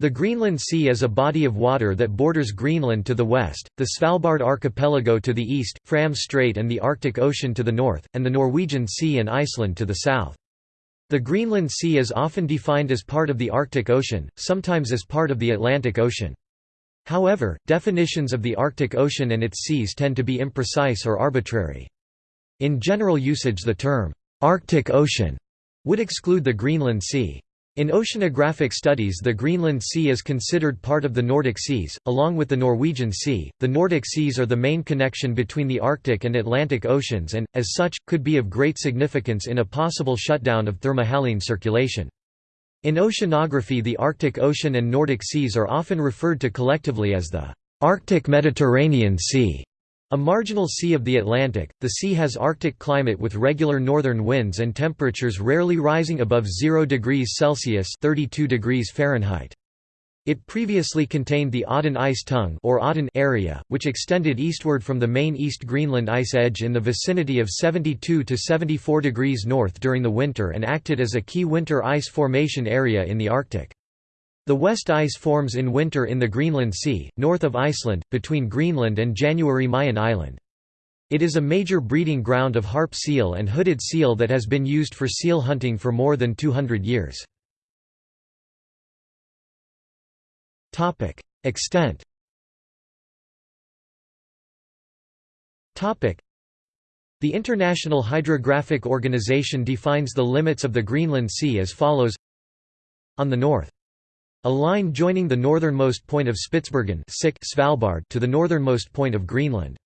The Greenland Sea is a body of water that borders Greenland to the west, the Svalbard archipelago to the east, Fram Strait and the Arctic Ocean to the north, and the Norwegian Sea and Iceland to the south. The Greenland Sea is often defined as part of the Arctic Ocean, sometimes as part of the Atlantic Ocean. However, definitions of the Arctic Ocean and its seas tend to be imprecise or arbitrary. In general usage the term, "'Arctic Ocean' would exclude the Greenland Sea. In oceanographic studies, the Greenland Sea is considered part of the Nordic Seas, along with the Norwegian Sea. The Nordic Seas are the main connection between the Arctic and Atlantic Oceans and, as such, could be of great significance in a possible shutdown of thermohaline circulation. In oceanography, the Arctic Ocean and Nordic Seas are often referred to collectively as the Arctic Mediterranean Sea. A marginal sea of the Atlantic, the sea has Arctic climate with regular northern winds and temperatures rarely rising above 0 degrees Celsius 32 degrees Fahrenheit. It previously contained the Odden Ice Tongue or Odden area, which extended eastward from the main East Greenland ice edge in the vicinity of 72 to 74 degrees north during the winter and acted as a key winter ice formation area in the Arctic. The west ice forms in winter in the Greenland Sea, north of Iceland, between Greenland and January Mayen Island. It is a major breeding ground of harp seal and hooded seal that has been used for seal hunting for more than 200 years. Extent The International Hydrographic Organization defines the limits of the Greenland Sea as follows On the north a line joining the northernmost point of Spitsbergen Svalbard to the northernmost point of Greenland.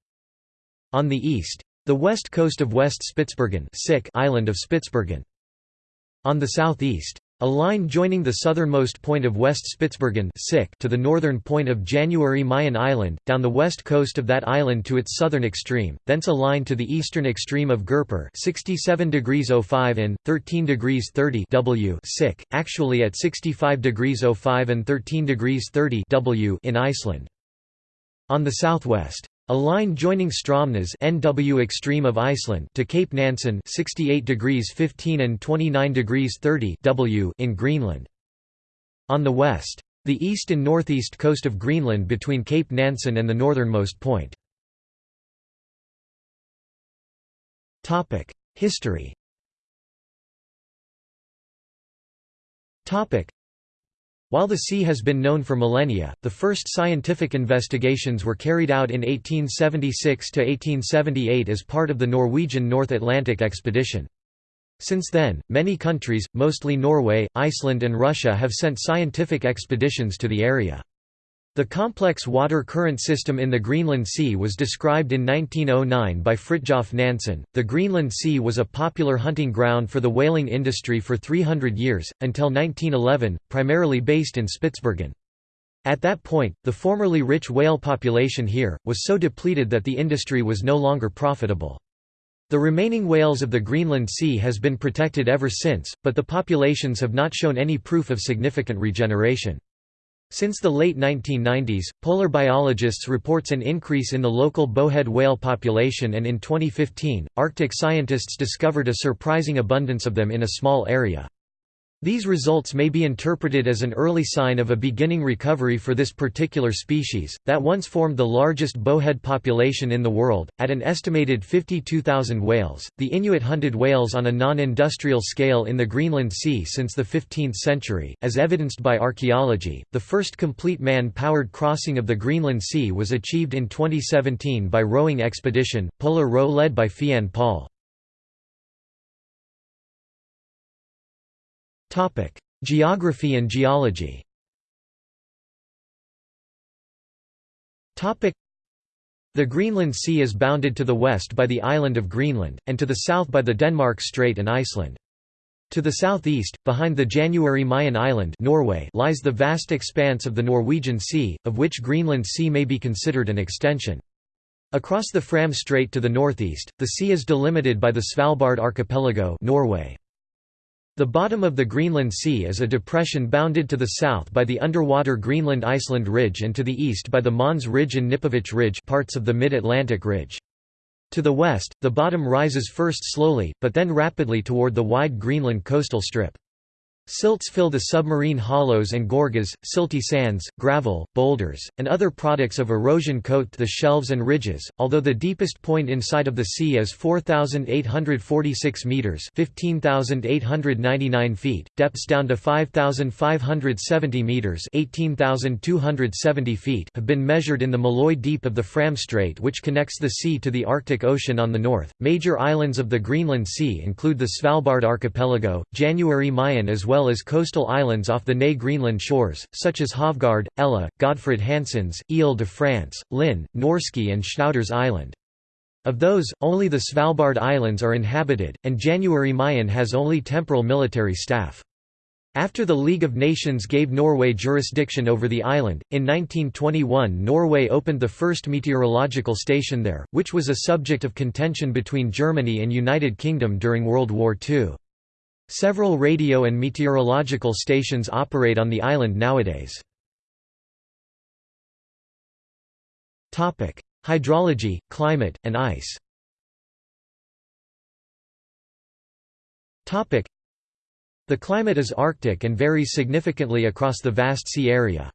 On the east. The west coast of West Spitsbergen island of Spitsbergen. On the southeast. A line joining the southernmost point of West Spitsbergen to the northern point of January Mayen Island, down the west coast of that island to its southern extreme, thence a line to the eastern extreme of Gerpir 67 degrees 05 and 13 degrees 30 w actually at 65 degrees 05 and 13 degrees 30 w in Iceland. On the southwest. A line joining Straumnes NW extreme of Iceland to Cape Nansen 68 degrees 15 and 29 degrees 30 W in Greenland. On the west. The east and northeast coast of Greenland between Cape Nansen and the northernmost point. History while the sea has been known for millennia, the first scientific investigations were carried out in 1876–1878 as part of the Norwegian North Atlantic expedition. Since then, many countries, mostly Norway, Iceland and Russia have sent scientific expeditions to the area. The complex water current system in the Greenland Sea was described in 1909 by Fridtjof Nansen. The Greenland Sea was a popular hunting ground for the whaling industry for 300 years, until 1911, primarily based in Spitsbergen. At that point, the formerly rich whale population here, was so depleted that the industry was no longer profitable. The remaining whales of the Greenland Sea has been protected ever since, but the populations have not shown any proof of significant regeneration. Since the late 1990s, polar biologists reports an increase in the local bowhead whale population and in 2015, Arctic scientists discovered a surprising abundance of them in a small area. These results may be interpreted as an early sign of a beginning recovery for this particular species, that once formed the largest bowhead population in the world, at an estimated 52,000 whales. The Inuit hunted whales on a non industrial scale in the Greenland Sea since the 15th century, as evidenced by archaeology. The first complete man powered crossing of the Greenland Sea was achieved in 2017 by rowing expedition, Polar Row led by Fiann Paul. Topic: Geography and geology. Topic: The Greenland Sea is bounded to the west by the island of Greenland, and to the south by the Denmark Strait and Iceland. To the southeast, behind the January Mayan Island Norway lies the vast expanse of the Norwegian Sea, of which Greenland Sea may be considered an extension. Across the Fram Strait to the northeast, the sea is delimited by the Svalbard archipelago Norway. The bottom of the Greenland Sea is a depression bounded to the south by the underwater Greenland-Iceland Ridge and to the east by the Mohns Ridge and Knipovich Ridge parts of the Mid-Atlantic Ridge. To the west, the bottom rises first slowly, but then rapidly toward the wide Greenland coastal strip. Silts fill the submarine hollows and gorges, silty sands, gravel, boulders, and other products of erosion coat the shelves and ridges, although the deepest point inside of the sea is 4,846 metres 15,899 feet, depths down to 5,570 metres 18,270 feet have been measured in the Molloy Deep of the Fram Strait which connects the sea to the Arctic Ocean on the north. Major islands of the Greenland Sea include the Svalbard Archipelago, January Mayen as well well as coastal islands off the Nea Greenland shores, such as Hovgaard, Ella, Godfred Hansens, Ile de France, Lyn, Norske and Schnauders Island. Of those, only the Svalbard Islands are inhabited, and January Mayen has only temporal military staff. After the League of Nations gave Norway jurisdiction over the island, in 1921 Norway opened the first meteorological station there, which was a subject of contention between Germany and United Kingdom during World War II. Several radio and meteorological stations operate on the island nowadays. Hydrology, climate, and ice The climate is Arctic and varies significantly across the vast sea area.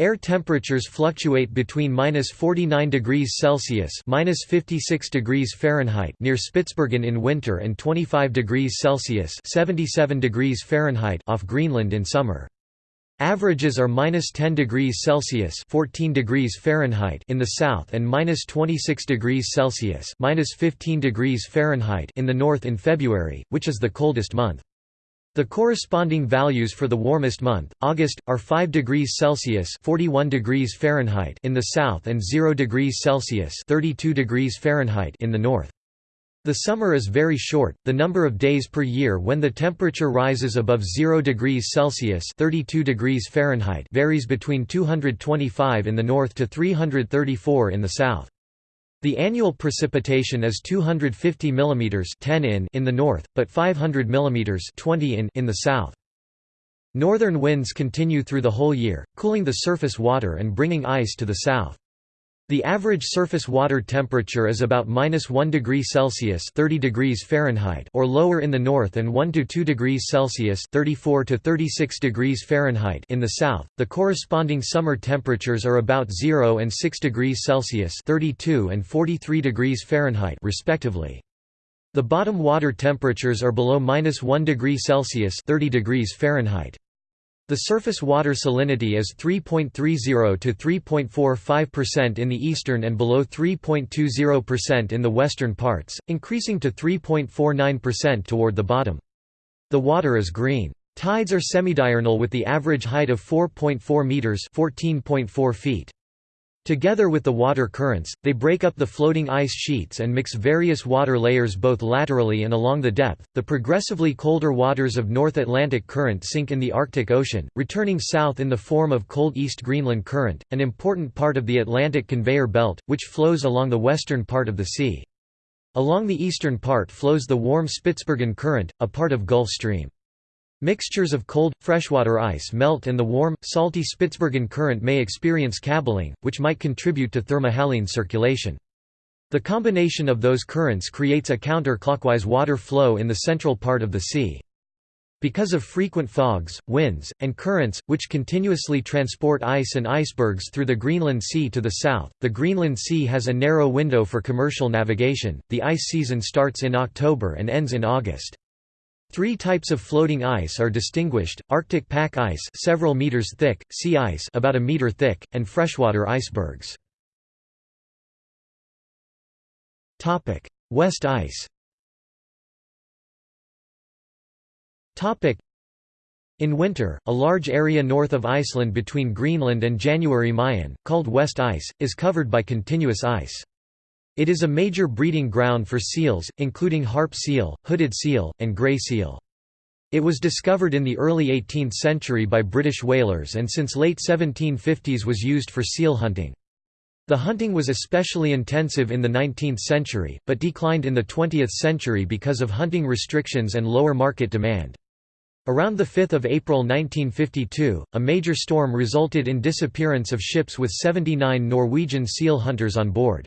Air temperatures fluctuate between minus 49 degrees Celsius minus 56 degrees Fahrenheit near Spitsbergen in winter and 25 degrees Celsius 77 degrees Fahrenheit off Greenland in summer. Averages are minus 10 degrees Celsius 14 degrees Fahrenheit in the south and minus 26 degrees Celsius minus 15 degrees Fahrenheit in the north in February, which is the coldest month. The corresponding values for the warmest month, August, are 5 degrees Celsius (41 degrees Fahrenheit) in the south and 0 degrees Celsius (32 degrees Fahrenheit) in the north. The summer is very short. The number of days per year when the temperature rises above 0 degrees Celsius (32 degrees Fahrenheit) varies between 225 in the north to 334 in the south. The annual precipitation is 250 mm 10 in in the north, but 500 mm 20 in in the south. Northern winds continue through the whole year, cooling the surface water and bringing ice to the south. The average surface water temperature is about minus 1 degree Celsius 30 degrees Fahrenheit or lower in the north and 1 to 2 degrees Celsius 34 to 36 degrees Fahrenheit in the south. The corresponding summer temperatures are about 0 and 6 degrees Celsius 32 and 43 degrees Fahrenheit respectively. The bottom water temperatures are below minus 1 degree Celsius 30 degrees Fahrenheit. The surface water salinity is 3.30 to 3.45% in the eastern and below 3.20% in the western parts, increasing to 3.49% toward the bottom. The water is green. Tides are semidiurnal with the average height of 4.4 meters (14.4 feet). Together with the water currents, they break up the floating ice sheets and mix various water layers both laterally and along the depth. The progressively colder waters of North Atlantic Current sink in the Arctic Ocean, returning south in the form of cold East Greenland Current, an important part of the Atlantic conveyor belt, which flows along the western part of the sea. Along the eastern part flows the warm Spitsbergen Current, a part of Gulf Stream. Mixtures of cold, freshwater ice melt and the warm, salty Spitsbergen current may experience cabbeling, which might contribute to thermohaline circulation. The combination of those currents creates a counter-clockwise water flow in the central part of the sea. Because of frequent fogs, winds, and currents, which continuously transport ice and icebergs through the Greenland Sea to the south, the Greenland Sea has a narrow window for commercial navigation. The ice season starts in October and ends in August. Three types of floating ice are distinguished, Arctic pack ice several meters thick, sea ice about a meter thick, and freshwater icebergs. West ice in winter, a large area north of Iceland between Greenland and January Mayen, called West Ice, is covered by continuous ice. It is a major breeding ground for seals, including harp seal, hooded seal, and grey seal. It was discovered in the early 18th century by British whalers and since late 1750s was used for seal hunting. The hunting was especially intensive in the 19th century, but declined in the 20th century because of hunting restrictions and lower market demand. Around 5 April 1952, a major storm resulted in disappearance of ships with 79 Norwegian seal hunters on board.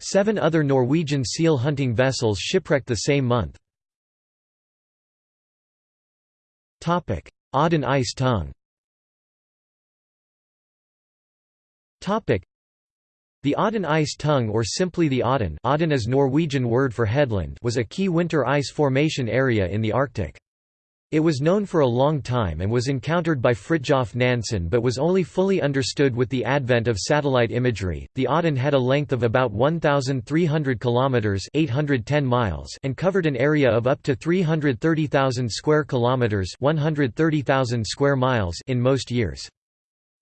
Seven other Norwegian seal hunting vessels shipwrecked the same month. Odden ice tongue the Odden ice tongue or simply the Odden Odden is Norwegian word for headland was a key winter ice formation area in the Arctic. It was known for a long time and was encountered by Fridtjof Nansen but was only fully understood with the advent of satellite imagery. The Odden had a length of about 1300 kilometers, 810 miles, and covered an area of up to 330,000 square kilometers, 130,000 square miles in most years.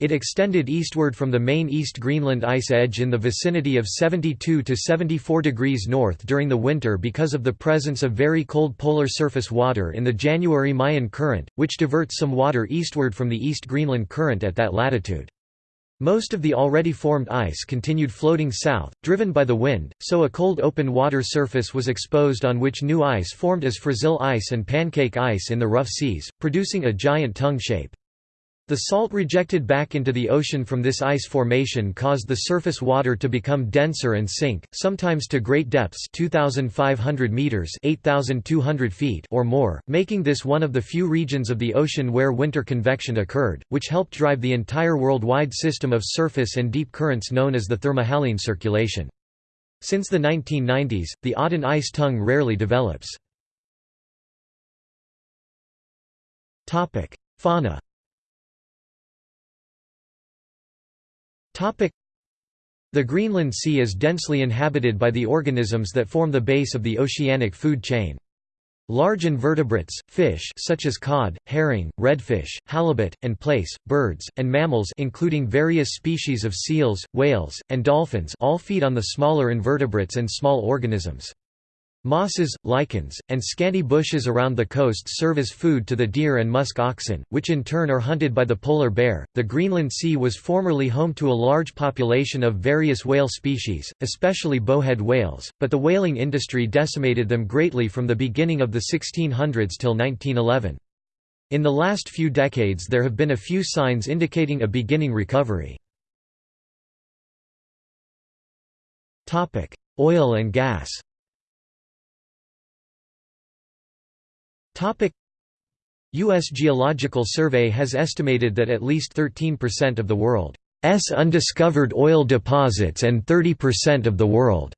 It extended eastward from the main East Greenland ice edge in the vicinity of 72 to 74 degrees north during the winter because of the presence of very cold polar surface water in the January Mayen Current, which diverts some water eastward from the East Greenland Current at that latitude. Most of the already formed ice continued floating south, driven by the wind, so a cold open water surface was exposed on which new ice formed as frazil ice and pancake ice in the rough seas, producing a giant tongue shape. The salt rejected back into the ocean from this ice formation caused the surface water to become denser and sink, sometimes to great depths 2,500 meters 8,200 feet or more, making this one of the few regions of the ocean where winter convection occurred, which helped drive the entire worldwide system of surface and deep currents known as the thermohaline circulation. Since the 1990s, the Odden ice tongue rarely develops. Fauna The Greenland Sea is densely inhabited by the organisms that form the base of the oceanic food chain. Large invertebrates, fish such as cod, herring, redfish, halibut, and plaice, birds, and mammals including various species of seals, whales, and dolphins all feed on the smaller invertebrates and small organisms. Mosses, lichens, and scanty bushes around the coast serve as food to the deer and musk oxen, which in turn are hunted by the polar bear. The Greenland Sea was formerly home to a large population of various whale species, especially bowhead whales, but the whaling industry decimated them greatly from the beginning of the 1600s till 1911. In the last few decades there have been a few signs indicating a beginning recovery. Oil and gas U.S. Geological Survey has estimated that at least 13% of the world's undiscovered oil deposits and 30% of the world's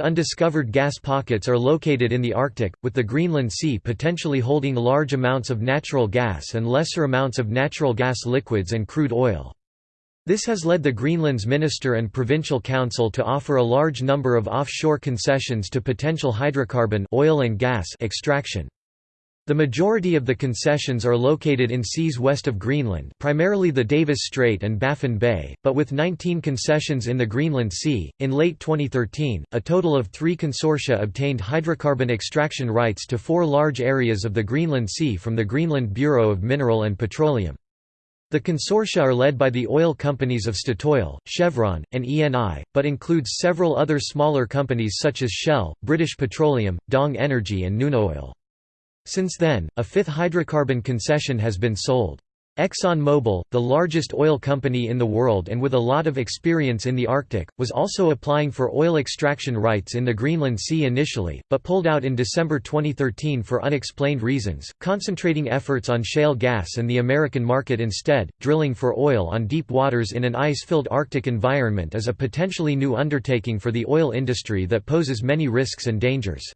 undiscovered gas pockets are located in the Arctic, with the Greenland Sea potentially holding large amounts of natural gas and lesser amounts of natural gas liquids and crude oil. This has led the Greenland's minister and provincial council to offer a large number of offshore concessions to potential hydrocarbon oil and gas extraction. The majority of the concessions are located in seas west of Greenland primarily the Davis Strait and Baffin Bay, but with 19 concessions in the Greenland Sea. In late 2013, a total of three consortia obtained hydrocarbon extraction rights to four large areas of the Greenland Sea from the Greenland Bureau of Mineral and Petroleum. The consortia are led by the oil companies of Statoil, Chevron, and ENI, but includes several other smaller companies such as Shell, British Petroleum, Dong Energy and Nunaoil. Since then, a fifth hydrocarbon concession has been sold. ExxonMobil, the largest oil company in the world and with a lot of experience in the Arctic, was also applying for oil extraction rights in the Greenland Sea initially, but pulled out in December 2013 for unexplained reasons, concentrating efforts on shale gas and the American market instead. Drilling for oil on deep waters in an ice filled Arctic environment is a potentially new undertaking for the oil industry that poses many risks and dangers.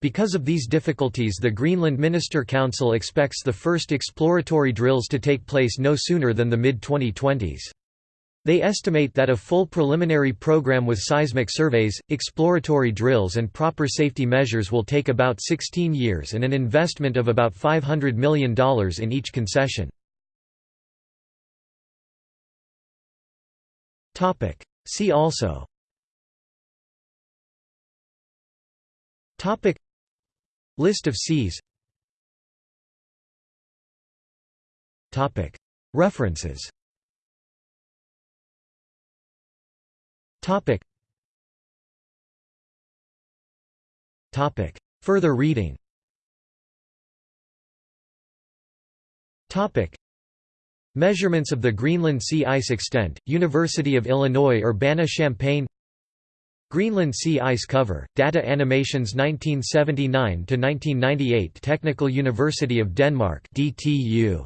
Because of these difficulties the Greenland Minister Council expects the first exploratory drills to take place no sooner than the mid-2020s. They estimate that a full preliminary program with seismic surveys, exploratory drills and proper safety measures will take about 16 years and an investment of about $500 million in each concession. See also List of seas References. Further reading. Measurements of the Greenland sea ice extent, University of Illinois Urbana-Champaign Greenland sea ice cover, data animations 1979–1998 Technical University of Denmark DTU